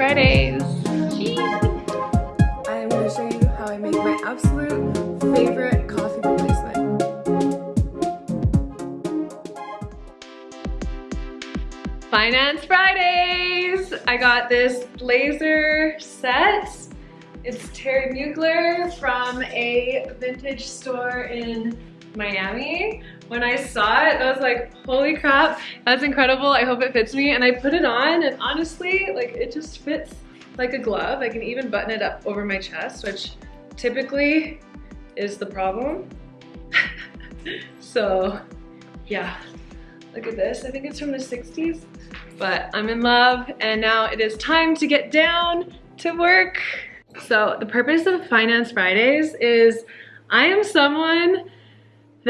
Fridays. I'm going to show you how I make my absolute favorite coffee replacement. Finance Fridays! I got this blazer set. It's Thierry Mugler from a vintage store in Miami. When I saw it, I was like, holy crap, that's incredible. I hope it fits me. And I put it on and honestly, like it just fits like a glove. I can even button it up over my chest, which typically is the problem. so yeah, look at this. I think it's from the 60s, but I'm in love and now it is time to get down to work. So the purpose of Finance Fridays is I am someone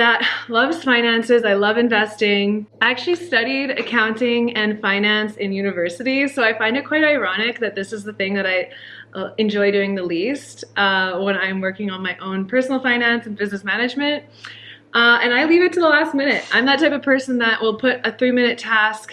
that loves finances. I love investing. I actually studied accounting and finance in university, so I find it quite ironic that this is the thing that I uh, enjoy doing the least uh, when I'm working on my own personal finance and business management. Uh, and I leave it to the last minute. I'm that type of person that will put a three minute task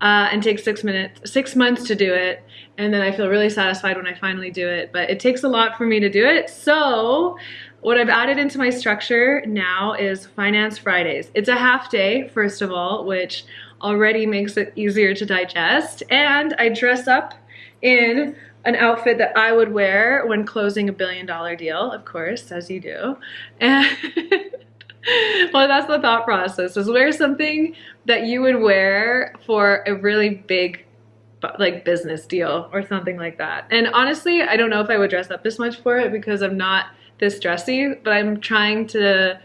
uh, and take six minutes, six months to do it. And then I feel really satisfied when I finally do it. But it takes a lot for me to do it. So what I've added into my structure now is Finance Fridays. It's a half day, first of all, which already makes it easier to digest. And I dress up in an outfit that I would wear when closing a billion dollar deal, of course, as you do. And well, that's the thought process is wear something that you would wear for a really big like business deal or something like that. And honestly, I don't know if I would dress up this much for it because I'm not this dressy, but I'm trying to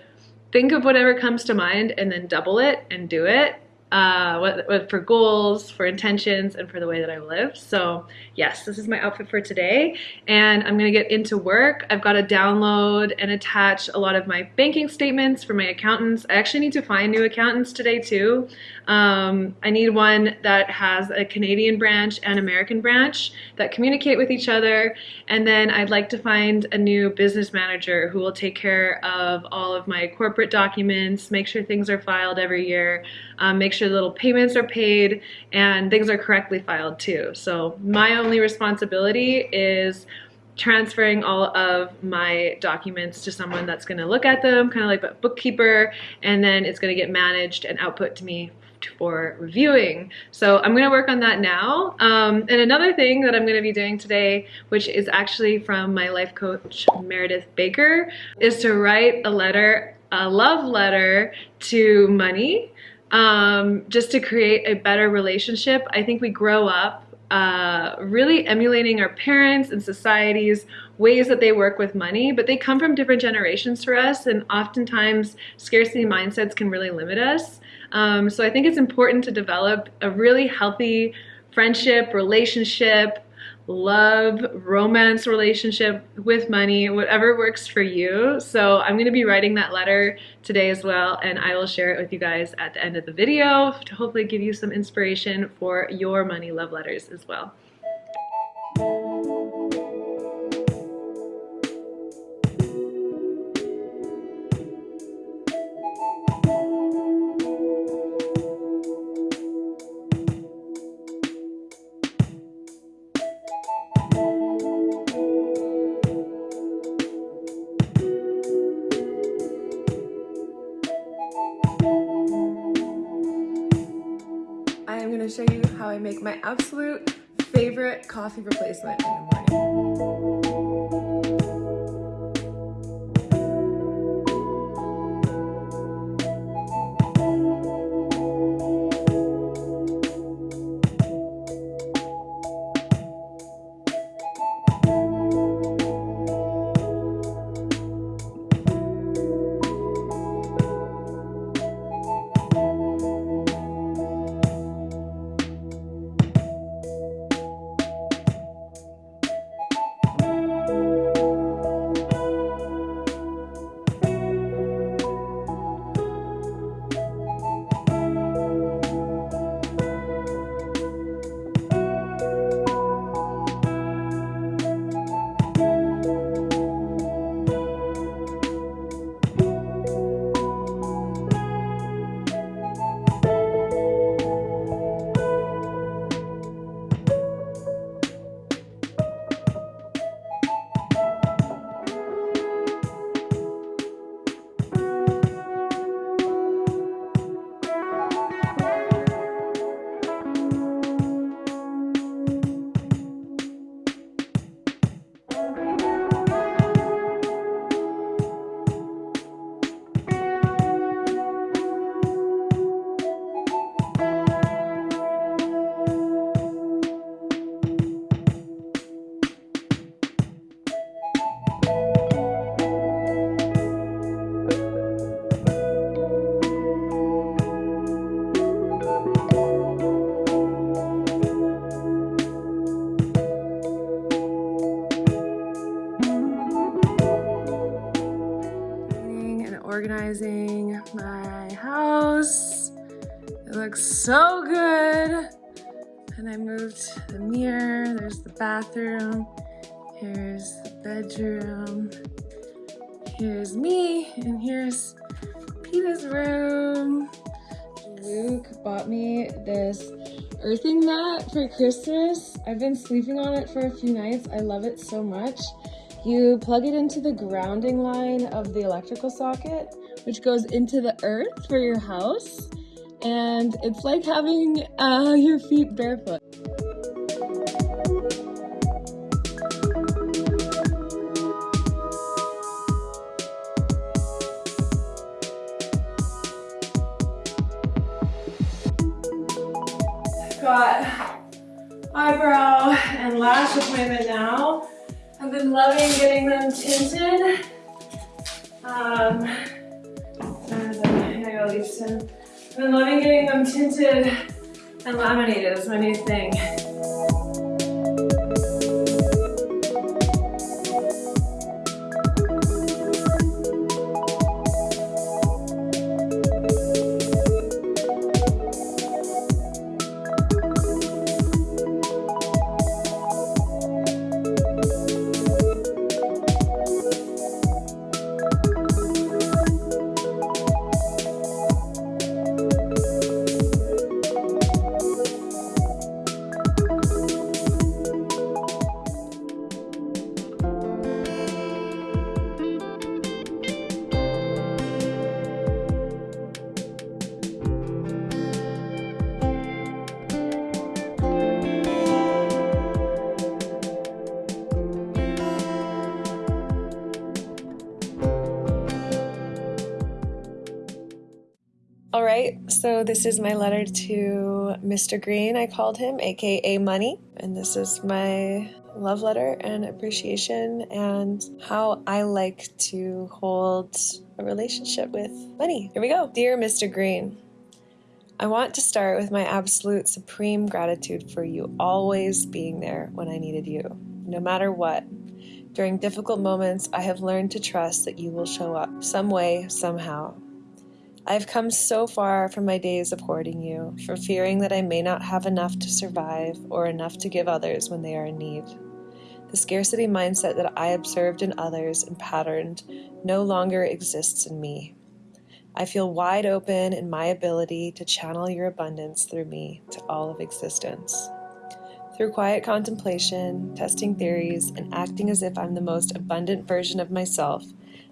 think of whatever comes to mind and then double it and do it uh, what, what, for goals, for intentions, and for the way that I live. So yes, this is my outfit for today, and I'm gonna get into work. I've got to download and attach a lot of my banking statements for my accountants. I actually need to find new accountants today too. Um, I need one that has a Canadian branch and American branch that communicate with each other, and then I'd like to find a new business manager who will take care of all of my corporate documents, make sure things are filed every year, um, make sure little payments are paid and things are correctly filed too. So my only responsibility is transferring all of my documents to someone that's going to look at them, kind of like a bookkeeper, and then it's going to get managed and output to me for reviewing. So I'm gonna work on that now. Um, and another thing that I'm gonna be doing today, which is actually from my life coach, Meredith Baker, is to write a letter, a love letter to money um, just to create a better relationship. I think we grow up uh, really emulating our parents and society's ways that they work with money, but they come from different generations for us, and oftentimes scarcity mindsets can really limit us. Um, so I think it's important to develop a really healthy friendship, relationship, love, romance relationship with money, whatever works for you. So I'm gonna be writing that letter today as well, and I will share it with you guys at the end of the video to hopefully give you some inspiration for your money love letters as well. How I make my absolute favorite coffee replacement in the morning. Organizing my house. It looks so good. And I moved the mirror, there's the bathroom, here's the bedroom, here's me, and here's Peter's room. Luke bought me this earthing mat for Christmas. I've been sleeping on it for a few nights. I love it so much. You plug it into the grounding line of the electrical socket, which goes into the earth for your house and it's like having uh, your feet barefoot. got eyebrow and lash appointment now. Been loving getting them tinted. Um, I gotta leave I've been loving getting them tinted and laminated. It's my new thing. So this is my letter to Mr. Green, I called him, aka Money. And this is my love letter and appreciation and how I like to hold a relationship with money. Here we go. Dear Mr. Green, I want to start with my absolute supreme gratitude for you always being there when I needed you, no matter what. During difficult moments, I have learned to trust that you will show up some way, somehow. I've come so far from my days of hoarding you, from fearing that I may not have enough to survive or enough to give others when they are in need. The scarcity mindset that I observed in others and patterned no longer exists in me. I feel wide open in my ability to channel your abundance through me to all of existence. Through quiet contemplation, testing theories, and acting as if I'm the most abundant version of myself,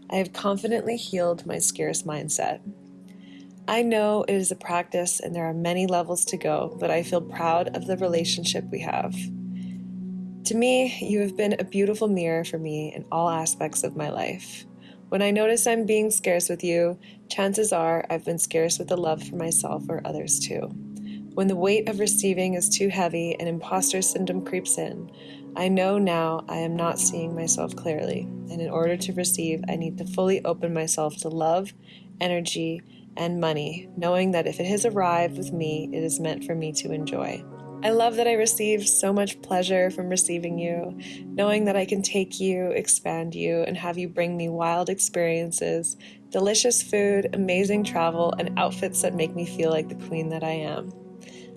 I have confidently healed my scarce mindset. I know it is a practice and there are many levels to go, but I feel proud of the relationship we have. To me, you have been a beautiful mirror for me in all aspects of my life. When I notice I'm being scarce with you, chances are I've been scarce with the love for myself or others too. When the weight of receiving is too heavy and imposter syndrome creeps in, I know now I am not seeing myself clearly, and in order to receive, I need to fully open myself to love, energy, and money, knowing that if it has arrived with me, it is meant for me to enjoy. I love that I receive so much pleasure from receiving you, knowing that I can take you, expand you, and have you bring me wild experiences, delicious food, amazing travel, and outfits that make me feel like the queen that I am.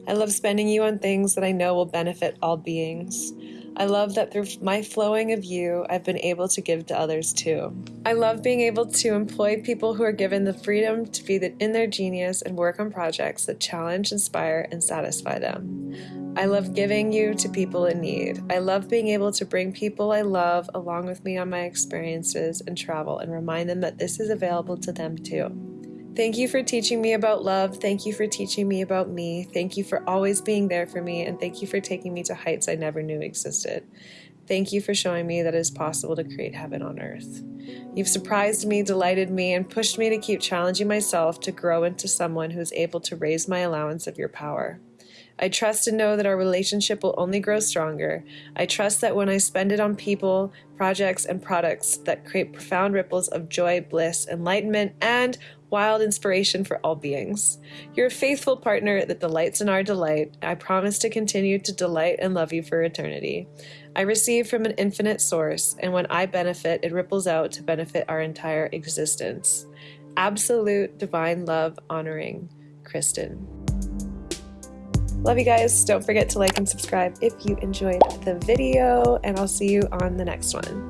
I love spending you on things that I know will benefit all beings. I love that through my flowing of you, I've been able to give to others too. I love being able to employ people who are given the freedom to be in their genius and work on projects that challenge, inspire, and satisfy them. I love giving you to people in need. I love being able to bring people I love along with me on my experiences and travel and remind them that this is available to them too. Thank you for teaching me about love. Thank you for teaching me about me. Thank you for always being there for me. And thank you for taking me to heights I never knew existed. Thank you for showing me that it is possible to create heaven on earth. You've surprised me, delighted me, and pushed me to keep challenging myself to grow into someone who is able to raise my allowance of your power. I trust and know that our relationship will only grow stronger. I trust that when I spend it on people, projects, and products that create profound ripples of joy, bliss, enlightenment, and wild inspiration for all beings. You're a faithful partner that delights in our delight. I promise to continue to delight and love you for eternity. I receive from an infinite source, and when I benefit, it ripples out to benefit our entire existence. absolute divine love honoring Kristen. Love you guys. Don't forget to like and subscribe if you enjoyed the video, and I'll see you on the next one.